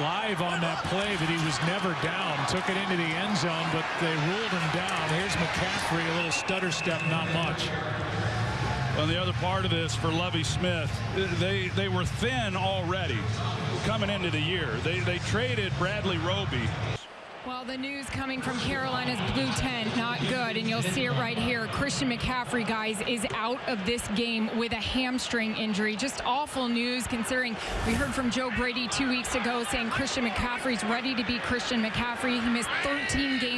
live on that play that he was never down. Took it into the end zone, but they ruled him down. Here's McCaffrey, a little stutter step, not much. Well, the other part of this for Lovie Smith, they they were thin already coming into the year. They they traded Bradley Roby. Well, the news coming from Carolina's blue tent, not good, and you'll see it right here. Christian McCaffrey, guys, is out of this game with a hamstring injury. Just awful news considering we heard from Joe Brady two weeks ago saying Christian McCaffrey's ready to be Christian McCaffrey. He missed 13 games